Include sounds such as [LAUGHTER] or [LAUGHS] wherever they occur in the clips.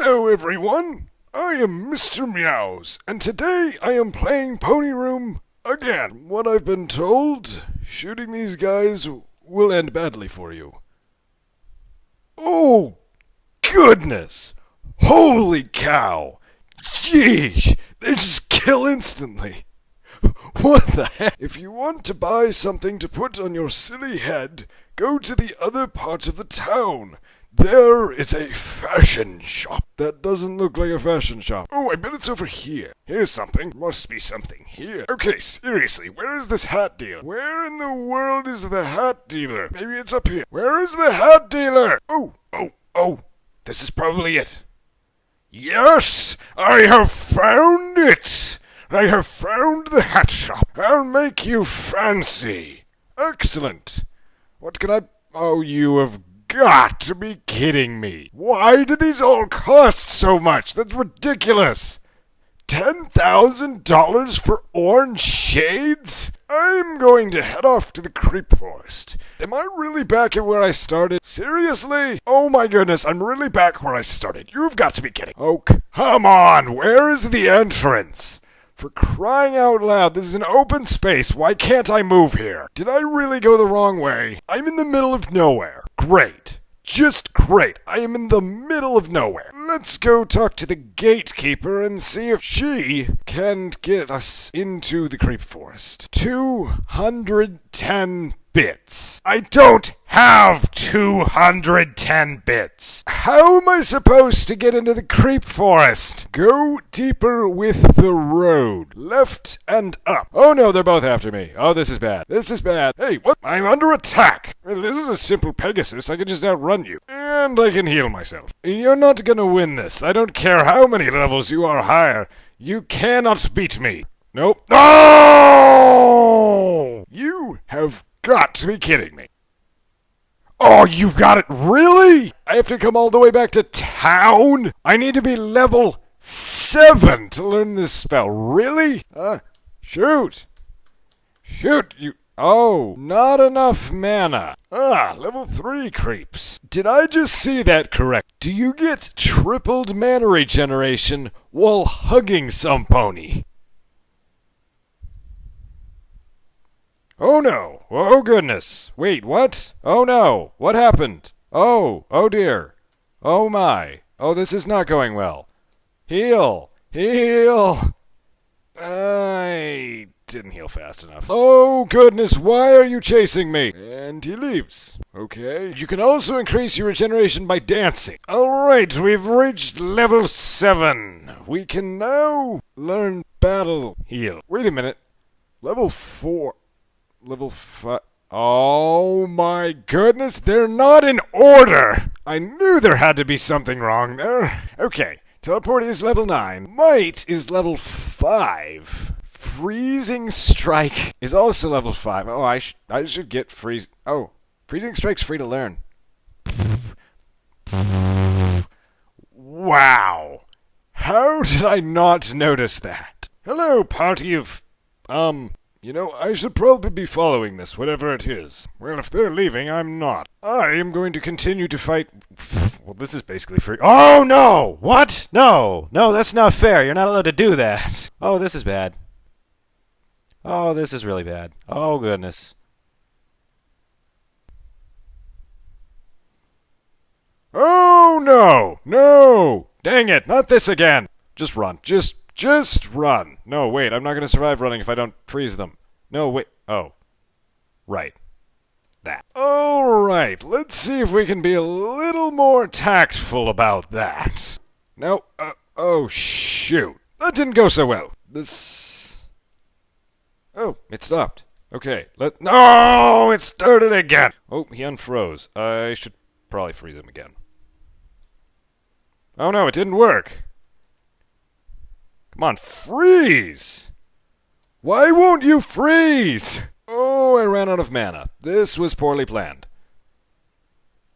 Hello, everyone. I am Mr. Meows, and today I am playing Pony Room again. What I've been told, shooting these guys will end badly for you. Oh, goodness! Holy cow! Jeez, they just kill instantly. [LAUGHS] What the heck? If you want to buy something to put on your silly head, go to the other part of the town. There is a fashion shop. That doesn't look like a fashion shop. Oh, I bet it's over here. Here's something. Must be something here. Okay, seriously, where is this hat dealer? Where in the world is the hat dealer? Maybe it's up here. Where is the hat dealer? Oh, oh, oh. This is probably it. Yes, I have found it. I have found the hat shop. I'll make you fancy. Excellent. What can I... Oh, you have got to be kidding me. Why do these all cost so much? That's ridiculous. $10,000 for orange shades? I'm going to head off to the creep forest. Am I really back at where I started? Seriously? Oh my goodness, I'm really back where I started. You've got to be kidding. Oh, come on. Where is the entrance? For crying out loud, this is an open space. Why can't I move here? Did I really go the wrong way? I'm in the middle of nowhere. Great. Just great. I am in the middle of nowhere. Let's go talk to the gatekeeper and see if she can get us into the creep forest. 210 bits. I don't have 210 bits. How am I supposed to get into the creep forest? Go deeper with the road. Left and up. Oh no, they're both after me. Oh, this is bad. This is bad. Hey, what? I'm under attack. This is a simple Pegasus. I can just outrun you. And I can heal myself. You're not gonna win this. I don't care how many levels you are higher. You cannot beat me. Nope. No! You have got to be kidding me. Oh, you've got it. Really? I have to come all the way back to town? I need to be level 7 to learn this spell. Really? Uh, shoot. Shoot, you. Oh, not enough mana. Ah, level 3 creeps. Did I just see that correct? Do you get tripled mana regeneration while hugging some pony? Oh no! Oh goodness! Wait, what? Oh no! What happened? Oh, oh dear! Oh my! Oh, this is not going well. Heal! Heal! I didn't heal fast enough. Oh goodness, why are you chasing me? And he leaves. Okay. You can also increase your regeneration by dancing. Alright, we've reached level 7. We can now learn battle heal. Wait a minute. Level 4 level 5. Oh my goodness, they're not in order! I knew there had to be something wrong there. Okay, teleport is level 9. Might is level 5. Freezing Strike is also level 5. Oh, I, sh I should get freeze. Oh, Freezing Strike's free to learn. Wow! How did I not notice that? Hello, party of. Um, you know, I should probably be following this, whatever it is. Well, if they're leaving, I'm not. I am going to continue to fight. [LAUGHS] Well, this is basically free. Oh, no! What? No! No, that's not fair. You're not allowed to do that. [LAUGHS] Oh, this is bad. Oh, this is really bad. Oh, goodness. Oh, no! No! Dang it, not this again! Just run. Just just run. No, wait, I'm not going to survive running if I don't freeze them. No, wait. Oh. Right. That. Alright, let's see if we can be a little more tactful about that. No, uh, oh shoot. That didn't go so well. This... Oh, it stopped. Okay, let... No! It started again! Oh, he unfroze. I should probably freeze him again. Oh no, it didn't work. Come on, freeze! Why won't you freeze? Oh, I ran out of mana. This was poorly planned.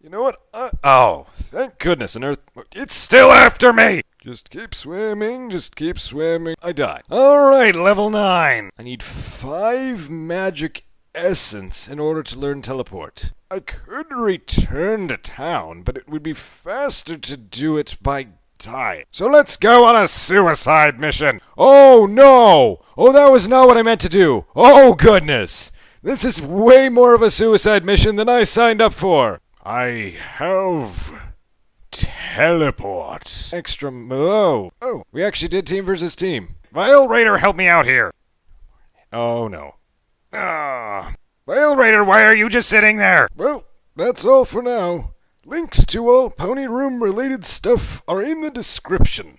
You know what? Uh, oh, thank goodness an earth... It's still after me! Just keep swimming, just keep swimming. I die. Alright, level 9. I need 5 magic essence in order to learn teleport. I could return to town, but it would be faster to do it by tight. So let's go on a suicide mission. Oh no! Oh, that was not what I meant to do. Oh goodness! This is way more of a suicide mission than I signed up for. I have teleport. Extra. Oh, oh, we actually did team versus team. Vile Raider, help me out here. Oh no. Ah. Vile Raider, why are you just sitting there? Well, that's all for now. Links to all Pony Room related stuff are in the description.